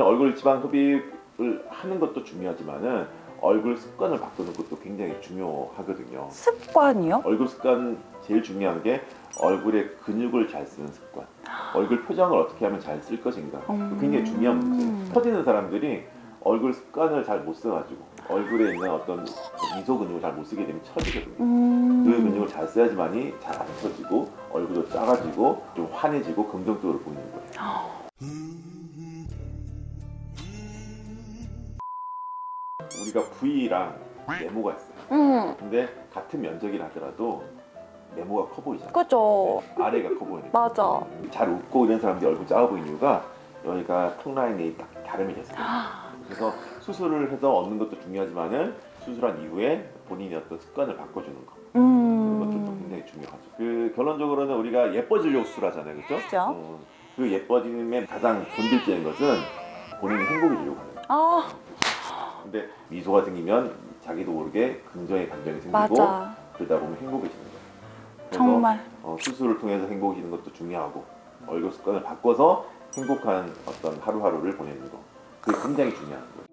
얼굴 지방 흡입을 하는 것도 중요하지만은 얼굴 습관을 바꾸는 것도 굉장히 중요하거든요. 습관이요? 얼굴 습관 제일 중요한 게 얼굴에 근육을 잘 쓰는 습관. 얼굴 표정을 어떻게 하면 잘 쓸 것인가. 음. 굉장히 중요한 문제. 터지는 사람들이 얼굴 습관을 잘 못 써가지고 얼굴에 있는 어떤 미소 근육을 잘 못 쓰게 되면 처지거든요. 음. 그 근육을 잘 써야지만이 잘 안 처지고 얼굴도 작아지고 좀 환해지고 긍정적으로 보이는 거예요. 우리가 부위랑 네모가 있어요. 음. 근데 같은 면적이라 하더라도 네모가 커 보이잖아요. 그죠. 네, 아래가 커 보이는 맞아. 거예요. 잘 웃고 이런 사람들이 얼굴 작아 보이는 이유가 여기가 턱 라인이 딱 다름이 됐어요. 그래서 수술을 해서 얻는 것도 중요하지만은 수술한 이후에 본인의 어떤 습관을 바꿔주는 거 그런 것들도 음. 굉장히 중요하죠. 그 결론적으로는 우리가 예뻐지려고 수술하잖아요, 그렇죠? 그죠. 그 예뻐짐의 가장 본질적인 것은 본인이 행복해지려고 하는 거예요. 아, 근데 미소가 생기면 자기도 모르게 긍정의 감정이 생기고 맞아. 그러다 보면 행복해지는 거예요. 그래서 정말. 어, 수술을 통해서 행복해지는 것도 중요하고 얼굴 습관을 바꿔서 행복한 어떤 하루하루를 보내는 거 그게 굉장히 중요한 거예요.